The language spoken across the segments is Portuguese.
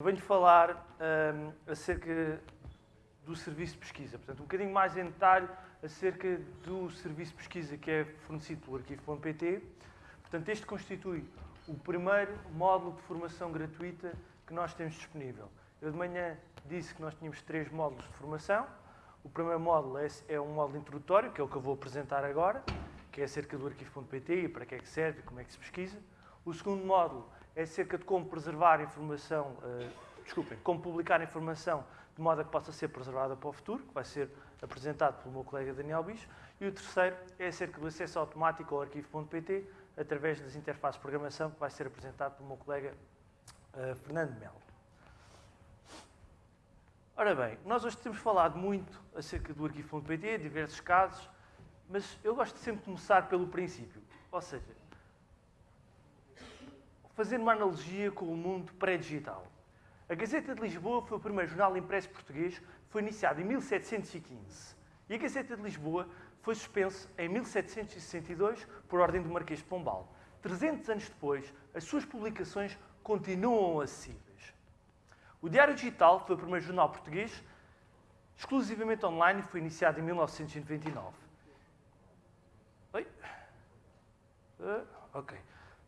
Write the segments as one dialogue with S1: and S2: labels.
S1: Venho falar um, acerca do serviço de pesquisa, portanto, um bocadinho mais em detalhe acerca do serviço de pesquisa que é fornecido pelo arquivo.pt. Portanto, este constitui o primeiro módulo de formação gratuita que nós temos disponível. Eu de manhã disse que nós tínhamos três módulos de formação. O primeiro módulo é, é um módulo introdutório, que é o que eu vou apresentar agora, que é acerca do arquivo.pt e para que é que serve, como é que se pesquisa. O segundo módulo é acerca de como preservar informação, uh, desculpem, como publicar informação de modo a que possa ser preservada para o futuro, que vai ser apresentado pelo meu colega Daniel Bicho. E o terceiro é acerca do acesso automático ao arquivo.pt através das interfaces de programação, que vai ser apresentado pelo meu colega uh, Fernando Melo. Ora bem, nós hoje temos falado muito acerca do arquivo.pt, diversos casos, mas eu gosto de sempre começar pelo princípio. Ou seja, fazendo uma analogia com o mundo pré-digital. A Gazeta de Lisboa foi o primeiro jornal impresso português, foi iniciado em 1715. E a Gazeta de Lisboa foi suspensa em 1762 por ordem do Marquês de Pombal. 300 anos depois, as suas publicações continuam acessíveis. O Diário Digital foi o primeiro jornal português exclusivamente online e foi iniciado em 1929. Oi? Uh, ok.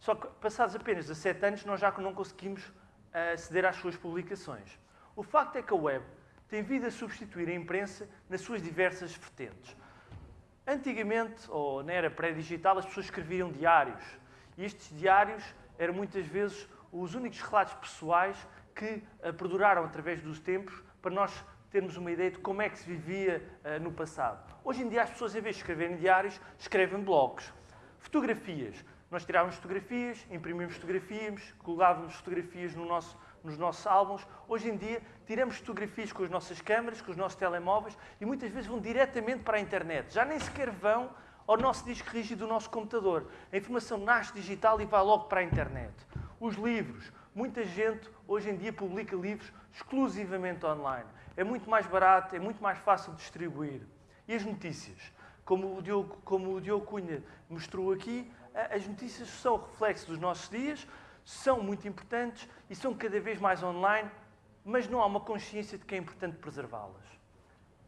S1: Só que, passados apenas 17 anos, nós já não conseguimos eh, aceder às suas publicações. O facto é que a web tem vindo a substituir a imprensa nas suas diversas vertentes. Antigamente, ou na era pré-digital, as pessoas escreviam diários. E estes diários eram muitas vezes os únicos relatos pessoais que uh, perduraram através dos tempos para nós termos uma ideia de como é que se vivia uh, no passado. Hoje em dia as pessoas, em vez de escreverem diários, escrevem blogs. Fotografias. Nós tirávamos fotografias, imprimíamos fotografias, colávamos fotografias no nosso, nos nossos álbuns. Hoje em dia, tiramos fotografias com as nossas câmaras, com os nossos telemóveis e muitas vezes vão diretamente para a internet. Já nem sequer vão ao nosso disco rígido do nosso computador. A informação nasce digital e vai logo para a internet. Os livros. Muita gente hoje em dia publica livros exclusivamente online. É muito mais barato, é muito mais fácil de distribuir. E as notícias? Como o Diogo, como o Diogo Cunha mostrou aqui, as notícias são reflexo dos nossos dias, são muito importantes e são cada vez mais online, mas não há uma consciência de que é importante preservá-las.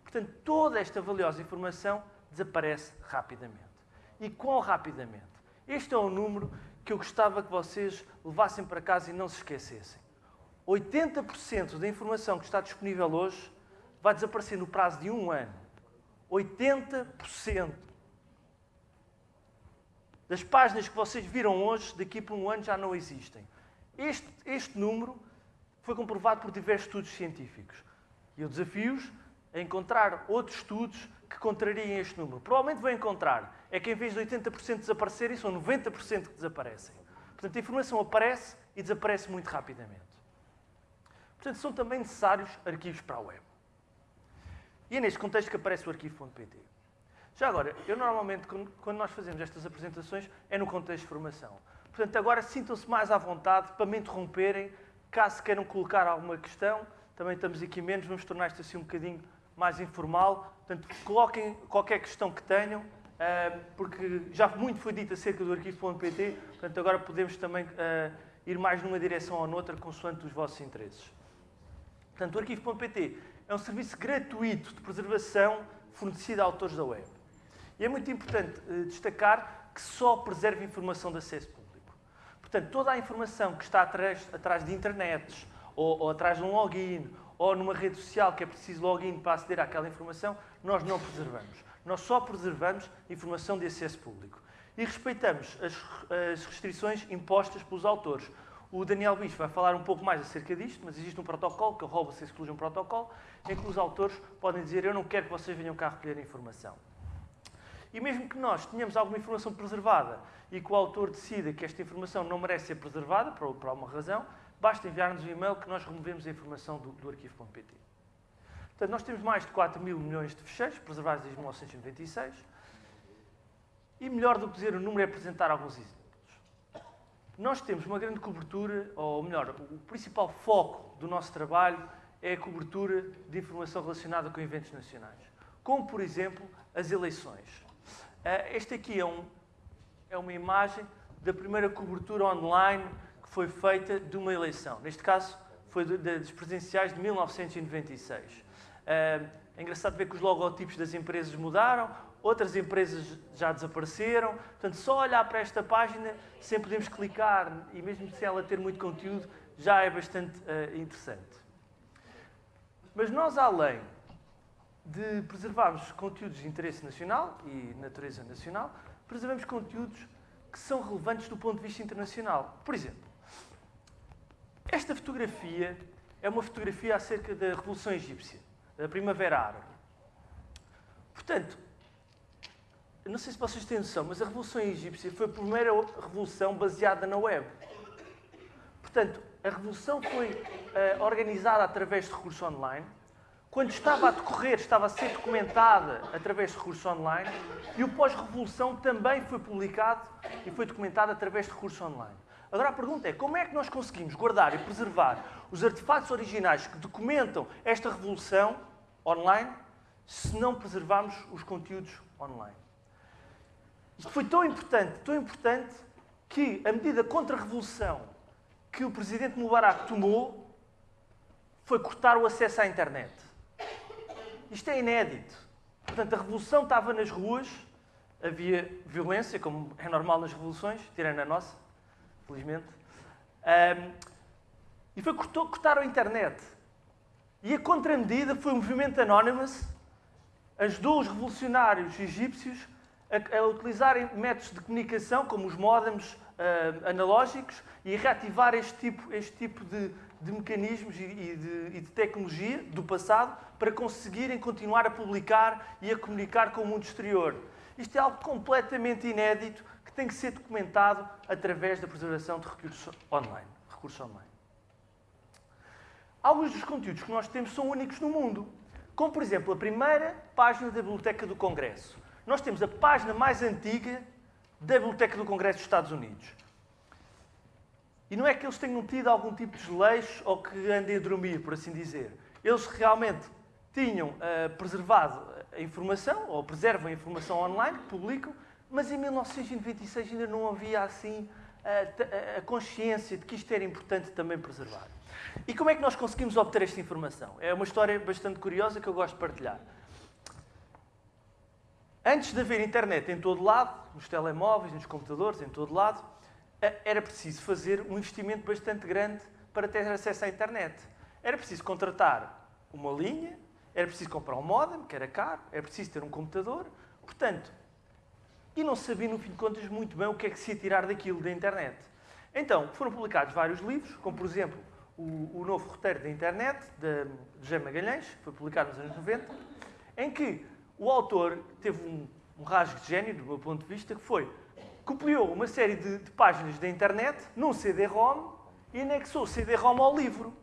S1: Portanto, toda esta valiosa informação desaparece rapidamente. E quão rapidamente? Este é um número que eu gostava que vocês levassem para casa e não se esquecessem. 80% da informação que está disponível hoje vai desaparecer no prazo de um ano. 80% das páginas que vocês viram hoje, daqui por um ano já não existem. Este, este número foi comprovado por diversos estudos científicos. E eu desafio-os a encontrar outros estudos que contrariem este número. Provavelmente vão encontrar. É que em vez de 80% desaparecerem, são 90% que desaparecem. Portanto, a informação aparece e desaparece muito rapidamente. Portanto, são também necessários arquivos para a web. E é neste contexto que aparece o arquivo.pt. Já agora, eu normalmente, quando nós fazemos estas apresentações, é no contexto de formação. Portanto, agora sintam-se mais à vontade para me interromperem, caso queiram colocar alguma questão. Também estamos aqui menos, vamos tornar isto assim um bocadinho mais informal. Portanto, coloquem qualquer questão que tenham, eh, porque já muito foi dito acerca do arquivo.pt, portanto, agora podemos também eh, ir mais numa direção ou noutra, consoante os vossos interesses. Portanto, o arquivo.pt é um serviço gratuito de preservação fornecido a autores da web. E é muito importante uh, destacar que só preserva informação de acesso público. Portanto, toda a informação que está atrás, atrás de internets, ou, ou atrás de um login, ou numa rede social que é preciso login para aceder àquela informação, nós não preservamos. Nós só preservamos informação de acesso público. E respeitamos as, as restrições impostas pelos autores. O Daniel Bicho vai falar um pouco mais acerca disto, mas existe um protocolo, que é o Robo-se Exclusion Protocol, em que os autores podem dizer eu não quero que vocês venham cá recolher informação. E mesmo que nós tenhamos alguma informação preservada e que o autor decida que esta informação não merece ser preservada, por, por alguma razão, basta enviar-nos um e-mail que nós removemos a informação do, do arquivo.pt. Portanto, nós temos mais de 4 mil milhões de fecheiros preservados desde 1996 e melhor do que dizer o número é apresentar alguns exemplos. Nós temos uma grande cobertura, ou melhor, o principal foco do nosso trabalho é a cobertura de informação relacionada com eventos nacionais, como, por exemplo, as eleições. Uh, este aqui é, um, é uma imagem da primeira cobertura online que foi feita de uma eleição. Neste caso, foi das presenciais de 1996. É engraçado ver que os logotipos das empresas mudaram, outras empresas já desapareceram. Portanto, só olhar para esta página, sem podermos clicar, e mesmo sem ela ter muito conteúdo, já é bastante uh, interessante. Mas nós, além de preservarmos conteúdos de interesse nacional e natureza nacional, preservamos conteúdos que são relevantes do ponto de vista internacional. Por exemplo, esta fotografia é uma fotografia acerca da Revolução Egípcia, da Primavera Árabe. Portanto, não sei se vocês têm noção, mas a Revolução Egípcia foi a primeira revolução baseada na web. Portanto, a revolução foi uh, organizada através de recursos online. Quando estava a decorrer, estava a ser documentada através de recursos online. E o pós-revolução também foi publicado e foi documentado através de recursos online. Agora a pergunta é, como é que nós conseguimos guardar e preservar os artefatos originais que documentam esta revolução online se não preservarmos os conteúdos online? Isto foi tão importante, tão importante, que a medida contra a revolução que o presidente Mubarak tomou foi cortar o acesso à internet. Isto é inédito. Portanto, a revolução estava nas ruas, havia violência, como é normal nas revoluções, tirando a nossa, felizmente. Um, e foi cortou, cortar a internet. E a contramedida foi o movimento Anonymous, ajudou os revolucionários egípcios a, a utilizarem métodos de comunicação, como os modems uh, analógicos, e reativar este tipo, este tipo de, de mecanismos e, de, e de tecnologia do passado para conseguirem continuar a publicar e a comunicar com o mundo exterior. Isto é algo completamente inédito que tem que ser documentado através da preservação de recursos online. Recursos online. Alguns dos conteúdos que nós temos são únicos no mundo, como por exemplo a primeira página da Biblioteca do Congresso. Nós temos a página mais antiga da Biblioteca do Congresso dos Estados Unidos. E não é que eles tenham tido algum tipo de desleixo ou que andem a dormir, por assim dizer. Eles realmente tinham uh, preservado a informação, ou preservam a informação online, que publicam, mas em 1996 ainda não havia assim a, a consciência de que isto era importante também preservar. E como é que nós conseguimos obter esta informação? É uma história bastante curiosa que eu gosto de partilhar. Antes de haver internet em todo lado, nos telemóveis, nos computadores, em todo lado, era preciso fazer um investimento bastante grande para ter acesso à internet. Era preciso contratar uma linha, era preciso comprar um modem, que era caro, era preciso ter um computador. Portanto, e não sabia, no fim de contas, muito bem o que é que se ia tirar daquilo da internet. Então, foram publicados vários livros, como, por exemplo, o, o Novo Roteiro da Internet, de, de José Magalhães, que foi publicado nos anos 90, em que o autor teve um, um rasgo de gênio, do meu ponto de vista, que foi, copiou uma série de, de páginas da internet num CD-ROM e anexou o CD-ROM ao livro.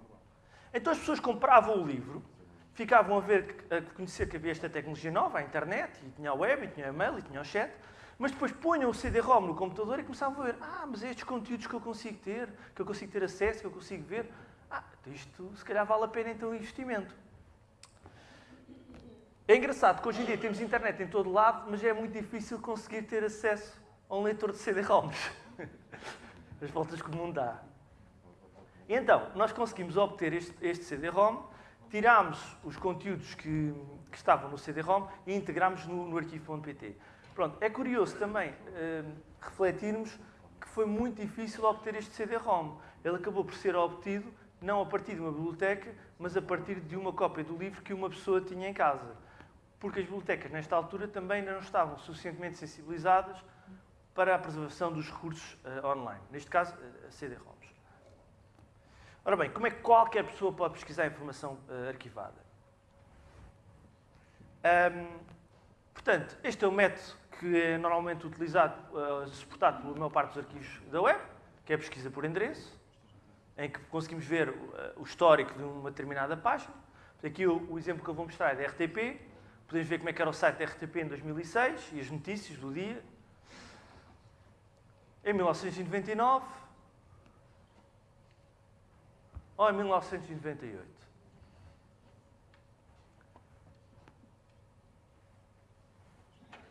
S1: Então as pessoas compravam o livro, ficavam a ver, a conhecer que havia esta tecnologia nova, a internet, e tinha a web, e tinha o e-mail, e tinha o chat, mas depois punham o CD-ROM no computador e começavam a ver, ah, mas é estes conteúdos que eu consigo ter, que eu consigo ter acesso, que eu consigo ver, ah, então isto se calhar vale a pena então o investimento. É engraçado que hoje em dia temos internet em todo lado, mas é muito difícil conseguir ter acesso a um leitor de CD-ROMs. As voltas que o mundo dá. E então, nós conseguimos obter este, este CD-ROM, tirámos os conteúdos que, que, estavam no CD-ROM e integramos no, no arquivo.pt. Pronto, é curioso também uh, refletirmos que foi muito difícil obter este CD-ROM. Ele acabou por ser obtido não a partir de uma biblioteca, mas a partir de uma cópia do livro que uma pessoa tinha em casa. Porque as bibliotecas, nesta altura, também não estavam suficientemente sensibilizadas para a preservação dos recursos uh, online. Neste caso, uh, CD-ROMs. Ora bem, como é que qualquer pessoa pode pesquisar informação uh, arquivada? Um, portanto, este é o método que é normalmente utilizado, uh, suportado pela maior parte dos arquivos da web, que é a pesquisa por endereço, em que conseguimos ver o histórico de uma determinada página. Aqui o, o, exemplo que eu vou mostrar é da RTP. Podemos ver como é que era o site da RTP em 2006 e as notícias do dia. Em 1999 ou em 1998?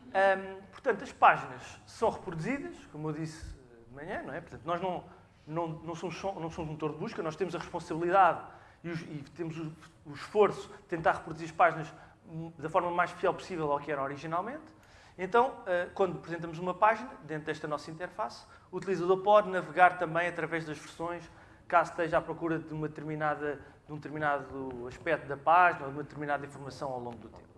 S1: Um, portanto, as páginas são reproduzidas, como eu disse de manhã, não é? Portanto, nós não, não, não, somos, não somos motor de busca, nós temos a responsabilidade e, os, e temos o, o, esforço de tentar reproduzir as páginas da forma mais fiel possível ao que eram originalmente. Então, eh, quando apresentamos uma página, dentro desta nossa interface, o utilizador pode navegar também através das versões, caso esteja à procura de, uma determinada, de um determinado aspecto da página ou de uma determinada informação ao longo do tempo.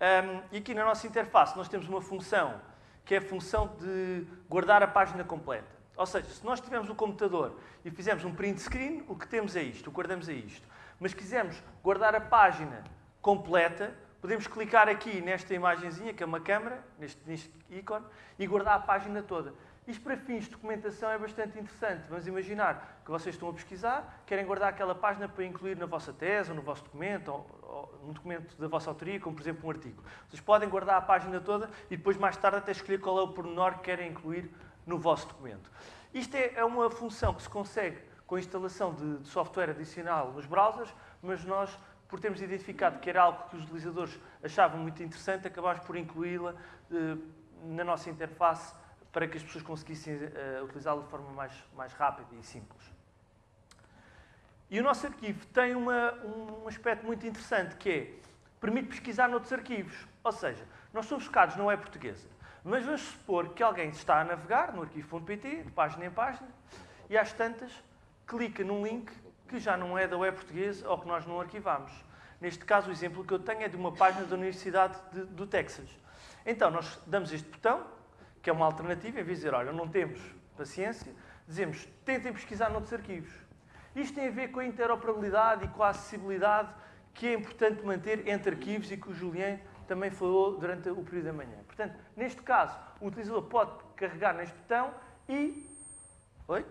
S1: Um, e aqui na nossa interface nós temos uma função que é a função de guardar a página completa. Ou seja, se nós tivermos o computador e fizermos um print screen, o que temos é isto, o guardamos é isto. Mas quisermos guardar a página completa, podemos clicar aqui nesta imagenzinha, que é uma câmera, neste, neste ícone, e guardar a página toda. Isto para fins de documentação é bastante interessante. Vamos imaginar que vocês estão a pesquisar, querem guardar aquela página para incluir na vossa tese, ou no vosso documento, ou, ou num documento da vossa autoria, como por exemplo um artigo. Vocês podem guardar a página toda e depois mais tarde até escolher qual é o pormenor que querem incluir no vosso documento. Isto é, é uma função que se consegue com a instalação de, de software adicional nos browsers, mas nós por termos identificado que era algo que os utilizadores achavam muito interessante, acabámos por incluí-la eh, na nossa interface para que as pessoas conseguissem uh, utilizá-lo de forma mais, mais rápida e simples. E o nosso arquivo tem uma, um aspecto muito interessante, que é, permite pesquisar noutros arquivos. Ou seja, nós somos focados na web portuguesa, mas vamos supor que alguém está a navegar no arquivo.pt, de página em página, e às tantas clica num link que já não é da web portuguesa ou que nós não arquivamos. Neste caso, o exemplo que eu tenho é de uma página da Universidade de, do Texas. Então, nós damos este botão, que é uma alternativa, em vez de dizer, olha, não temos paciência, dizemos, tentem pesquisar noutros arquivos. Isto tem a ver com a interoperabilidade e com a acessibilidade que é importante manter entre arquivos e que o Julien também falou durante o período da manhã. Portanto, neste caso, o utilizador pode carregar neste botão e... Oi?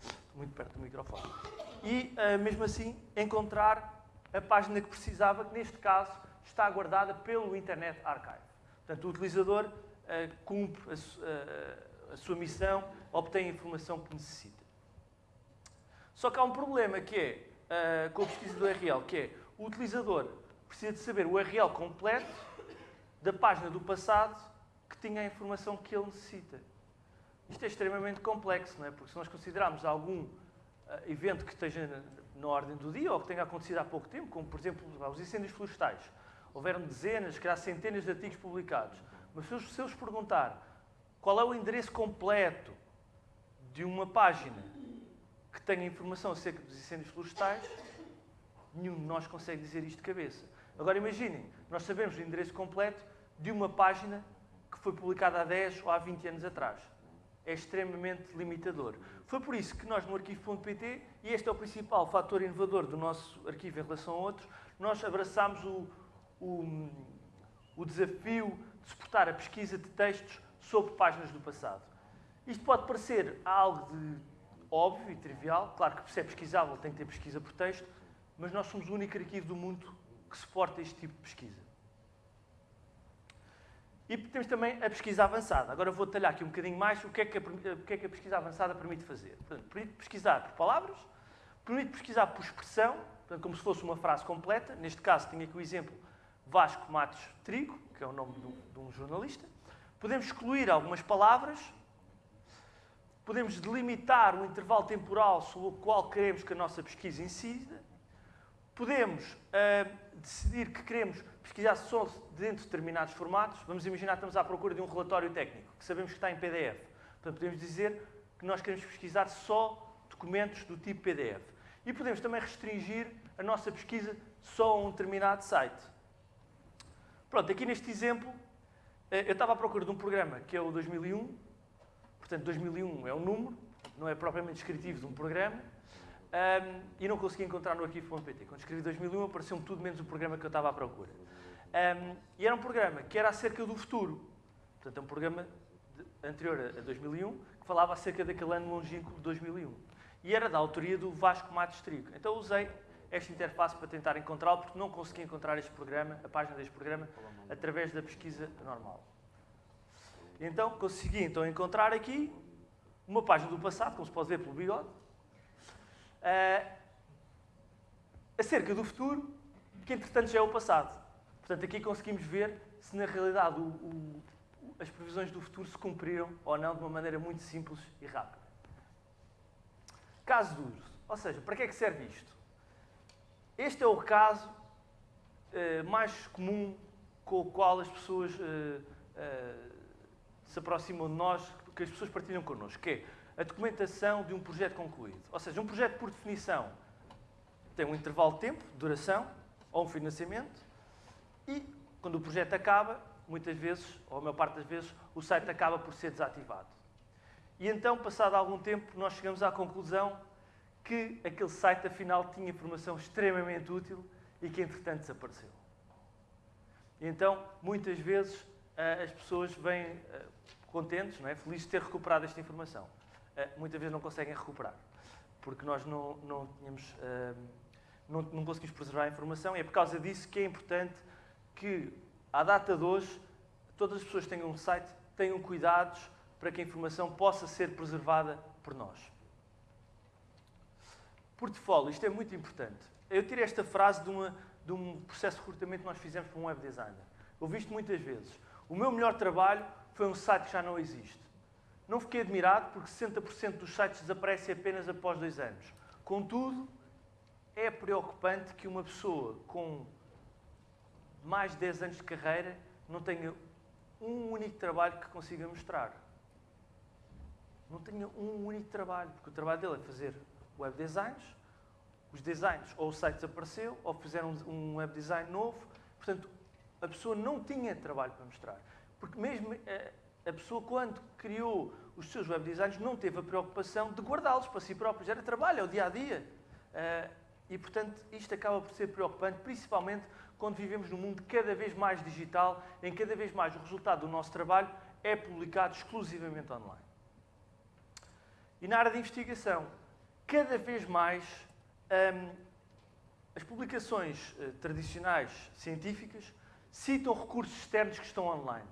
S1: Estou muito perto do microfone. E, uh, mesmo assim, encontrar a página que precisava, que neste caso está guardada pelo Internet Archive. Portanto, o utilizador uh, cumpre a, uh, a, sua missão, obtém a informação que necessita. Só que há um problema que é, uh, com a pesquisa do URL, que é o utilizador precisa de saber o URL completo da página do passado que tinha a informação que ele necessita. Isto é extremamente complexo, não é? Porque se nós considerarmos algum evento que esteja na, ordem do dia ou que tenha acontecido há pouco tempo, como por exemplo os incêndios florestais, houveram dezenas, se calhar centenas de artigos publicados. Mas se eu, se eu vos perguntar qual é o endereço completo de uma página que tenha informação acerca dos incêndios florestais, nenhum de nós consegue dizer isto de cabeça. Agora imaginem, nós sabemos o endereço completo de uma página que foi publicada há 10 ou há 20 anos atrás. É extremamente limitador. Foi por isso que nós no arquivo.pt, e este é o principal fator inovador do nosso arquivo em relação a outros, nós abraçámos o, o, o desafio de suportar a pesquisa de textos sobre páginas do passado. Isto pode parecer algo de óbvio e trivial, claro que se é pesquisável tem que ter pesquisa por texto, mas nós somos o único arquivo do mundo que suporta este tipo de pesquisa. E temos também a pesquisa avançada. Agora vou detalhar aqui um bocadinho mais o que é que a, que é que a pesquisa avançada permite fazer. Portanto, permite pesquisar por palavras, permite pesquisar por expressão, portanto, como se fosse uma frase completa. Neste caso, tenho aqui o exemplo Vasco Matos Trigo, que é o nome de um jornalista. Podemos excluir algumas palavras. Podemos delimitar um intervalo temporal sobre o qual queremos que a nossa pesquisa incida. Podemos uh, decidir que queremos pesquisar só dentro de determinados formatos. Vamos imaginar que estamos à procura de um relatório técnico, que sabemos que está em PDF. Portanto, podemos dizer que nós queremos pesquisar só documentos do tipo PDF. E podemos também restringir a nossa pesquisa só a um determinado site. Pronto, aqui neste exemplo, eh, eu estava à procura de um programa que é o 2001, portanto 2001 é um número, não é propriamente descritivo de um programa, um, e não consegui encontrar no arquivo.pt. Quando escrevi 2001 apareceu-me tudo menos o programa que eu estava à procura. Um, e era um programa que era acerca do futuro. Portanto, é um programa de, anterior a 2001 que falava acerca daquele ano longínquo de 2001. E era da autoria do Vasco Matos Trigo. Então usei esta interface para tentar encontrá-lo, porque não consegui encontrar este programa, a página deste programa, através da pesquisa normal. Então, consegui então encontrar aqui uma página do passado, como se pode ver pelo bigode, uh, acerca do futuro, que entretanto já é o passado. Portanto, aqui conseguimos ver se na realidade o, o, as previsões do futuro se cumpriram ou não de uma maneira muito simples e rápida. caso duro. Ou seja, para que é que serve isto? Este é o caso uh, mais comum com o qual as pessoas uh, se aproximam de nós, que as pessoas partilham connosco, que é a documentação de um projeto concluído. Ou seja, um projeto, por definição, tem um intervalo de tempo, duração, ou um financiamento, e quando o projeto acaba, muitas vezes, ou a maior parte das vezes, o site acaba por ser desativado. E então, passado algum tempo, nós chegamos à conclusão que aquele site, afinal, tinha informação extremamente útil e que, entretanto, desapareceu. E então, muitas vezes, eh, as pessoas vêm eh, contentes, não é? felizes de ter recuperado esta informação. Eh, muitas vezes não conseguem recuperar, porque nós não, não, tínhamos, não, não conseguimos preservar a informação e é por causa disso que é importante que, à data de hoje, todas as pessoas que tenham um site tenham cuidados para que a informação possa ser preservada por nós. Portfólio, isto é muito importante. Eu tirei esta frase de, uma, de um processo de recrutamento que nós fizemos para um web designer. Ouvi isto muitas vezes. O meu melhor trabalho foi um site que já não existe. Não fiquei admirado porque 60% dos sites desaparecem apenas após dois anos. Contudo, é preocupante que uma pessoa com mais de 10 anos de carreira não tenha um único trabalho que consiga mostrar. Não tenha um único trabalho, porque o trabalho dele é fazer web designs, os designs ou o site desapareceu, ou fizeram um web design novo, portanto, a pessoa não tinha trabalho para mostrar. Porque mesmo eh, a pessoa, quando criou os seus web designs, não teve a preocupação de guardá-los para si próprios. Era trabalho, é o dia a dia. Eh, e, portanto, isto acaba por ser preocupante, principalmente quando vivemos num mundo cada vez mais digital, em cada vez mais o resultado do nosso trabalho é publicado exclusivamente online. E na área de investigação, cada vez mais hum, as publicações uh, tradicionais científicas citam recursos externos que estão online.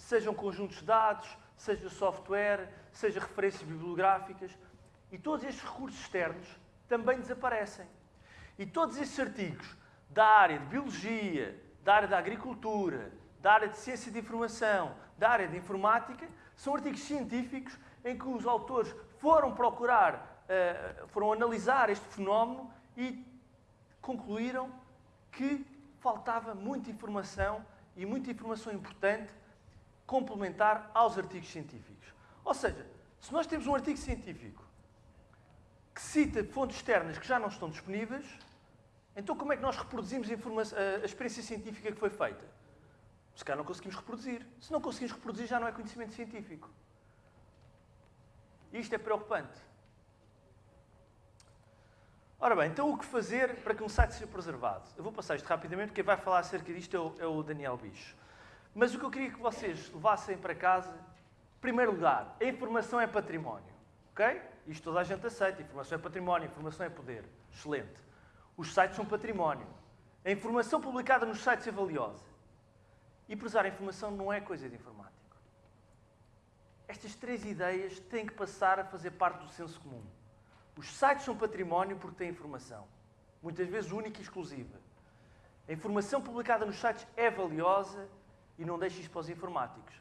S1: Sejam conjuntos de dados, seja software, seja referências bibliográficas. E todos estes recursos externos também desaparecem. E todos estes artigos da área de biologia, da área da agricultura, da área de ciência de informação, da área de informática, são artigos científicos em que os autores foram procurar, uh, foram analisar este fenómeno e concluíram que faltava muita informação e muita informação importante complementar aos artigos científicos. Ou seja, se nós temos um artigo científico que cita fontes externas que já não estão disponíveis, então, como é que nós reproduzimos a, a experiência científica que foi feita? Se calhar não conseguimos reproduzir. Se não conseguimos reproduzir, já não é conhecimento científico. E isto é preocupante. Ora bem, então o que fazer para que um site seja preservado? Eu vou passar isto rapidamente, quem vai falar acerca disto é o, é o Daniel Bicho. Mas o que eu queria que vocês levassem para casa, em primeiro lugar, a informação é património. Ok? Isto toda a gente aceita. Informação é património, informação é poder. Excelente. Os sites são património. A informação publicada nos sites é valiosa. E prezar a informação não é coisa de informático. Estas três ideias têm que passar a fazer parte do senso comum. Os sites são património porque têm informação. Muitas vezes única e exclusiva. A informação publicada nos sites é valiosa e não deixe isto para os informáticos.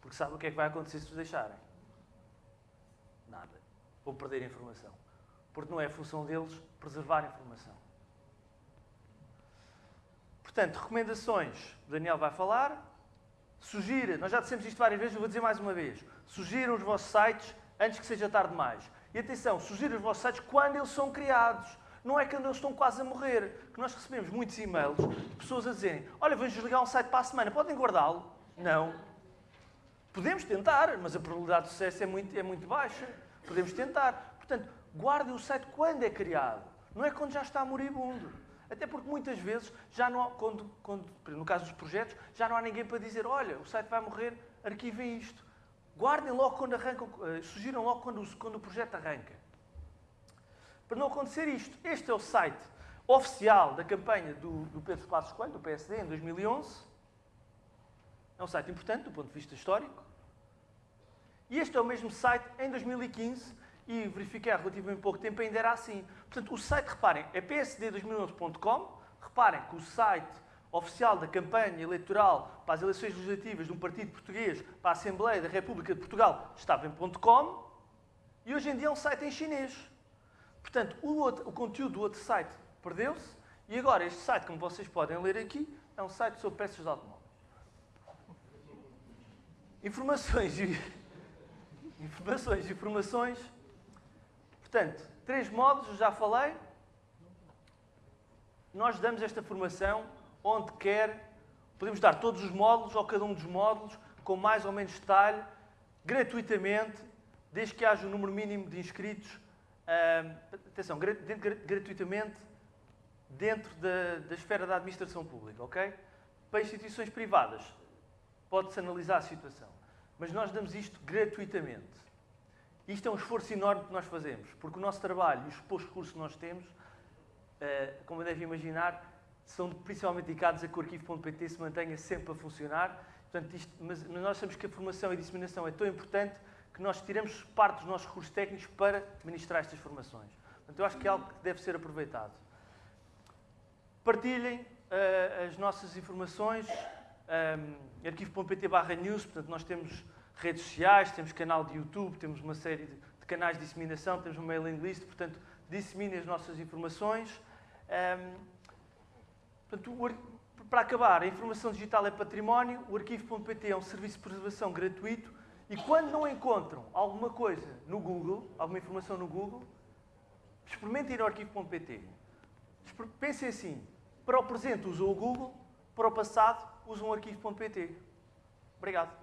S1: Porque sabe o que é que vai acontecer se os deixarem? Nada. Vão perder a informação. Porque não é função deles preservar a informação. Portanto, recomendações, o Daniel vai falar. Sugira, nós já dissemos isto várias vezes, eu vou dizer mais uma vez. Sugiram os vossos sites antes que seja tarde demais. E atenção, sugiram os vossos sites quando eles são criados. Não é quando eles estão quase a morrer. Que nós recebemos muitos e-mails de pessoas a dizerem: Olha, vamos desligar um site para a semana, podem guardá-lo? Não. Podemos tentar, mas a probabilidade de sucesso é muito, é muito baixa. Podemos tentar. Portanto, guardem o site quando é criado. Não é quando já está moribundo. Até porque muitas vezes, já não há, quando, quando, no caso dos projetos, já não há ninguém para dizer olha, o site vai morrer, arquivem isto. Guardem logo quando arrancam, uh, sugiram logo quando, quando o projeto arranca. Para não acontecer isto, este é o site oficial da campanha do, do Pedro Passos Coelho, do PSD, em 2011. É um site importante do ponto de vista histórico. E este é o mesmo site em 2015 e verifiquei há relativamente pouco tempo, ainda era assim. Portanto, o site, reparem, é psd2011.com. Reparem que o site oficial da campanha eleitoral para as eleições legislativas de um partido português para a Assembleia da República de Portugal estava em .com e hoje em dia é um site em chinês. Portanto, o, outro, o conteúdo do outro site perdeu-se e agora este site, como vocês podem ler aqui, é um site sobre peças de automóveis. Informações e informações, informações. Portanto, três módulos, já falei. Nós damos esta formação onde quer. Podemos dar todos os módulos ou cada um dos módulos com mais ou menos detalhe, gratuitamente, desde que haja um número mínimo de inscritos. Uh, atenção, gratuitamente dentro da, da esfera da administração pública, ok? Para instituições privadas, pode-se analisar a situação. Mas nós damos isto gratuitamente. Isto é um esforço enorme que nós fazemos, porque o nosso trabalho e os poucos recursos que nós temos, uh, como devem imaginar, são principalmente dedicados a que o arquivo.pt se mantenha sempre a funcionar. Portanto, isto, mas nós sabemos que a formação e a disseminação é tão importante que nós tiramos parte dos nossos recursos técnicos para ministrar estas formações. Portanto, eu acho que é algo que deve ser aproveitado. Partilhem uh, as nossas informações, um, arquivo.pt barra news, portanto nós temos redes sociais, temos canal de YouTube, temos uma série de, de canais de disseminação, temos uma mailing list, portanto disseminem as nossas informações. Um, portanto, o, para acabar, a informação digital é património, o arquivo.pt é um serviço de preservação gratuito e quando não encontram alguma coisa no Google, alguma informação no Google, experimentem ir ao arquivo.pt. Pensem assim, para o presente usam o Google, para o passado usam o arquivo.pt. Obrigado.